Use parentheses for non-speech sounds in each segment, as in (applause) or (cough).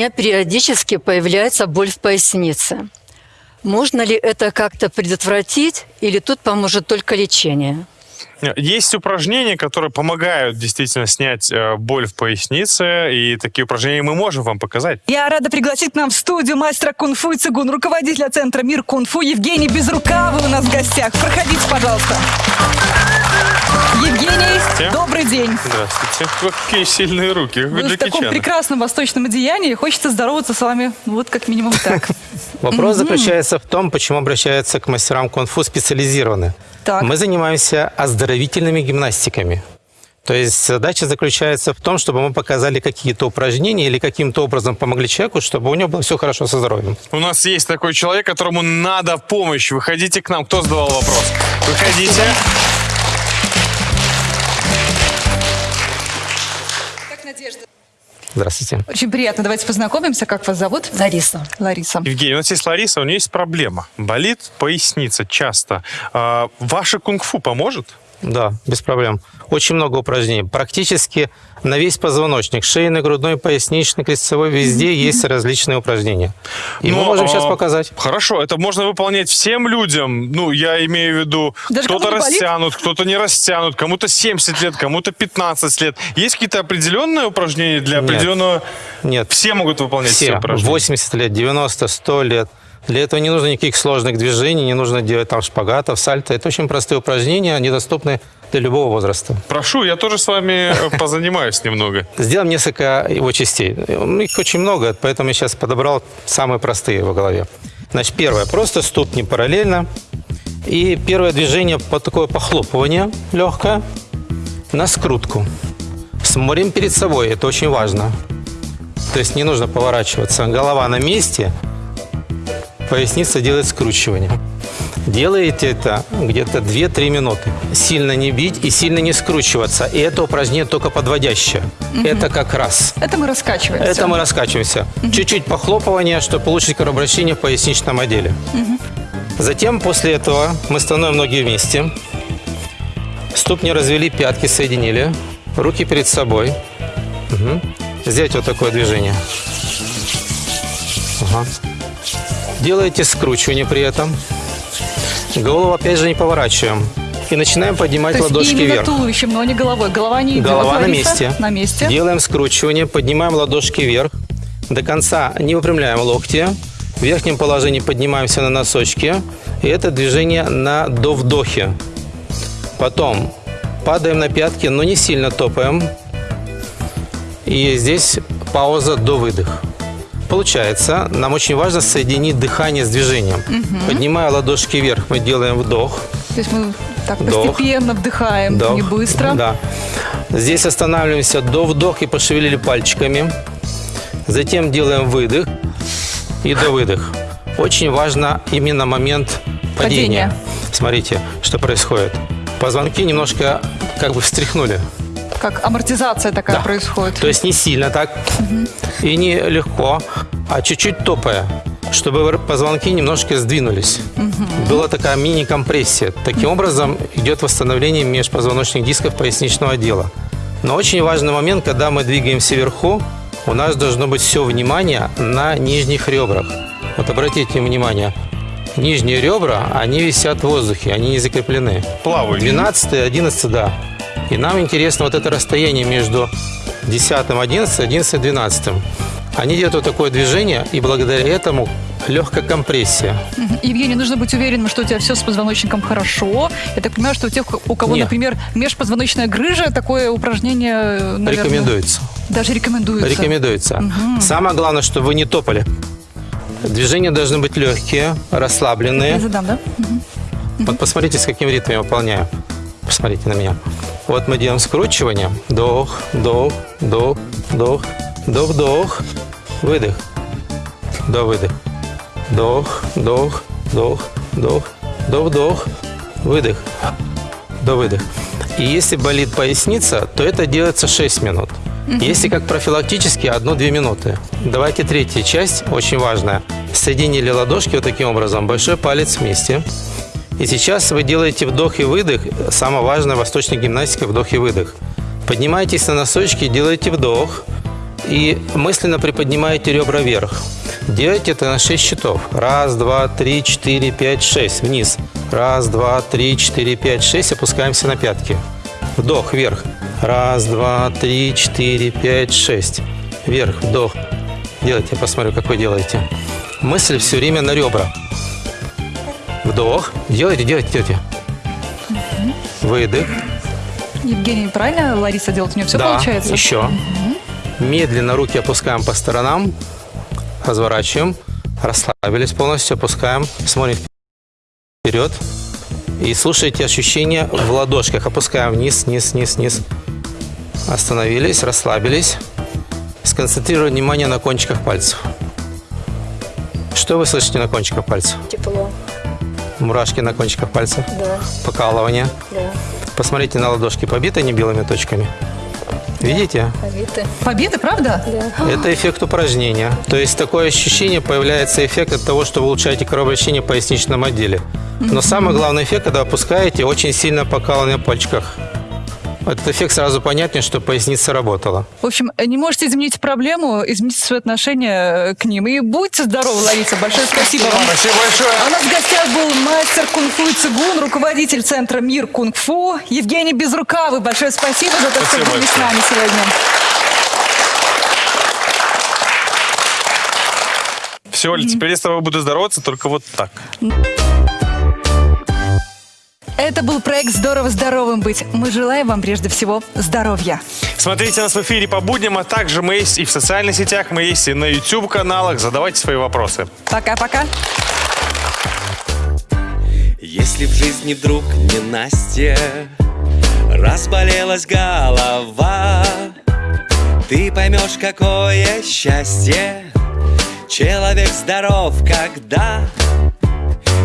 меня периодически появляется боль в пояснице. Можно ли это как-то предотвратить или тут поможет только лечение? Есть упражнения, которые помогают действительно снять э, боль в пояснице, и такие упражнения мы можем вам показать. Я рада пригласить к нам в студию мастера кунг-фу и цигун, руководителя центра «Мир кунг-фу» Евгений Безрукавый у нас в гостях. Проходите, пожалуйста. Евгений, Здравствуйте. добрый день. Здравствуйте. Какие сильные руки, Вы в Джеки таком Чана. прекрасном восточном одеянии. Хочется здороваться с вами вот как минимум так. (laughs) Вопрос заключается в том, почему обращаются к мастерам кунг-фу специализированно. Так. Мы занимаемся оздоровительными гимнастиками. То есть задача заключается в том, чтобы мы показали какие-то упражнения или каким-то образом помогли человеку, чтобы у него было все хорошо со здоровьем. У нас есть такой человек, которому надо помощь. Выходите к нам. Кто задавал вопрос? Выходите. Здравствуйте. Очень приятно. Давайте познакомимся. Как вас зовут? Лариса. Лариса. Евгений, у нас есть Лариса, у нее есть проблема. Болит поясница часто. А, ваше кунг-фу поможет? Да, без проблем. Очень много упражнений. Практически на весь позвоночник, шейный, грудной, поясничный, крестцевой, везде есть различные упражнения. И мы Но, можем сейчас а, показать. Хорошо, это можно выполнять всем людям. Ну, я имею в виду, кто-то растянут, кто-то не растянут, кому-то 70 лет, кому-то 15 лет. Есть какие-то определенные упражнения для Нет. определенного... Нет, Все могут выполнять все, все, упражнения? 80 лет, 90, 100 лет. Для этого не нужно никаких сложных движений, не нужно делать там шпагатов, сальто. Это очень простые упражнения, они доступны для любого возраста. Прошу, я тоже с вами э, позанимаюсь немного. (laughs) Сделаем несколько его частей. Их очень много, поэтому я сейчас подобрал самые простые в голове. Значит, первое. Просто ступни параллельно. И первое движение по такое похлопывание легкое на скрутку. Смотрим перед собой, это очень важно. То есть не нужно поворачиваться. Голова на месте, поясница делает скручивание. Делаете это где-то 2-3 минуты. Сильно не бить и сильно не скручиваться. И это упражнение только подводящее. Это как раз. Это мы раскачиваемся. Это мы раскачиваемся. Чуть-чуть похлопывания, чтобы получить кровообращение в поясничном отделе. Затем после этого мы становим ноги вместе. Ступни развели, пятки соединили. Руки перед собой. Мгм. Сделать вот такое движение. Ага. Делаете скручивание при этом. Голову опять же не поворачиваем. И начинаем поднимать То есть ладошки именно вверх. туловищем, но не головой. Голова не идет. Голова на месте. На месте. Делаем скручивание, поднимаем ладошки вверх. До конца не выпрямляем локти. В верхнем положении поднимаемся на носочки. И это движение на до вдохе. Потом падаем на пятки, но не сильно топаем. И здесь пауза до выдох. Получается, нам очень важно соединить дыхание с движением. Поднимая ладошки вверх, мы делаем вдох. То есть мы так Вдох. постепенно вдыхаем, Вдох. не быстро. Да. Здесь останавливаемся до вдох и пошевелили пальчиками. Затем делаем выдох и до выдох. Очень важно именно момент падения. Падения. Смотрите, что происходит. Позвонки немножко как бы встряхнули. Как амортизация такая Да. происходит. То есть не сильно так и не легко, а чуть-чуть топая, чтобы позвонки немножко сдвинулись. Была такая мини-компрессия. Таким образом идет восстановление межпозвоночных дисков поясничного отдела. Но очень важный момент, когда мы двигаемся вверху, у нас должно быть все внимание на нижних ребрах. Вот обратите внимание, нижние ребра, они висят в воздухе, они не закреплены. Плаваю. 12 11, да. И нам интересно вот это расстояние между 10 11, 11 12. Они делают вот такое движение, и благодаря этому легкая компрессия. Евгений, нужно быть уверенным, что у тебя все с позвоночником хорошо. Я так понимаю, что у тех, у кого, Нет. например, межпозвоночная грыжа, такое упражнение, наверное, Рекомендуется. Даже рекомендуется. Рекомендуется. Самое главное, чтобы вы не топали. Движения должны быть легкие, расслабленные. Я задам, да? Мгм. Вот посмотрите, с каким ритмом я выполняю. Посмотрите на меня. Вот мы делаем скручивание. Вдох, вдох, вдох, вдох, вдох, вдох, выдох. До выдох. Вдох, вдох, вдох, вдох, вдох, вдох, выдох. До выдох. И если болит поясница, то это делается 6 минут. Если как профилактически, 1-2 минуты. Давайте третья часть, очень важная. Соединили ладошки вот таким образом, большой палец вместе. И сейчас вы делаете вдох и выдох. Самое важное в восточной гимнастике – вдох и выдох. Поднимаетесь на носочки, делаете вдох. и мысленно приподнимаете ребра вверх. Делайте это на 6 счетов. Раз, два, три, четыре, пять, шесть. Вниз. Раз, два, три, четыре, пять, шесть. Опускаемся на пятки. Вдох вверх. Раз, два, три, четыре, пять, шесть. Вверх, вдох. Делайте, я посмотрю, как вы делаете. Мысль все время на ребра. Вдох. Делайте, делайте, делайте. Выдох. Евгений, правильно Лариса делает? У нее все да, получается? еще. Медленно руки опускаем по сторонам. Разворачиваем. Расслабились полностью. Опускаем. Смотрим вперед. И слушайте ощущения в ладошках. Опускаем вниз, вниз, вниз, вниз. Остановились, расслабились. Сконцентрировать внимание на кончиках пальцев. Что вы слышите на кончиках пальцев? Тепло, Мурашки на кончиках пальцев. да, Покалывание. да. Посмотрите на ладошки, побиты они белыми точками. Видите? Авиты. Победа, правда? Это эффект упражнения. То есть такое ощущение, появляется эффект от того, что вы улучшаете кровообращение в поясничном отделе. Но самый главный эффект, когда опускаете, очень сильно покалывание в пальчиках. Этот эффект сразу понятнее, что поясница работала. В общем, не можете изменить проблему, измените свое отношение э, к ним. И будьте здоровы, Лариса. Большое спасибо вам. Спасибо большое. А у нас в гостях был мастер кунг-фу и цигун, руководитель центра «Мир кунг-фу» Евгений Безрукавый. Большое спасибо за то, Спасибо что были с нами сегодня. Все, Оль, теперь я с тобой буду здороваться только вот так. Это был проект «Здорово здоровым быть». Мы желаем вам прежде всего здоровья. Смотрите нас в эфире по будням, а также мы есть и в социальных сетях, мы есть и на YouTube-каналах. Задавайте свои вопросы. Пока-пока. Если в жизни вдруг не Настя Разболелась голова Ты поймешь, какое счастье Человек здоров, когда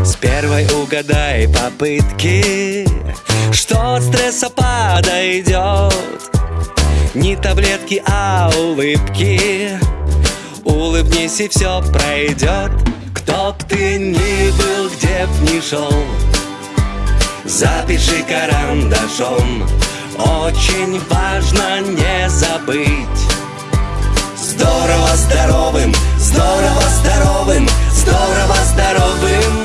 С первой угадай попытки Что от стресса подойдет Не таблетки, а улыбки. Улыбнись и все пройдет Кто б ты ни был, где б ни шел Запиши карандашом. Очень важно не забыть. Здорово здоровым, здорово здоровым, здорово здоровым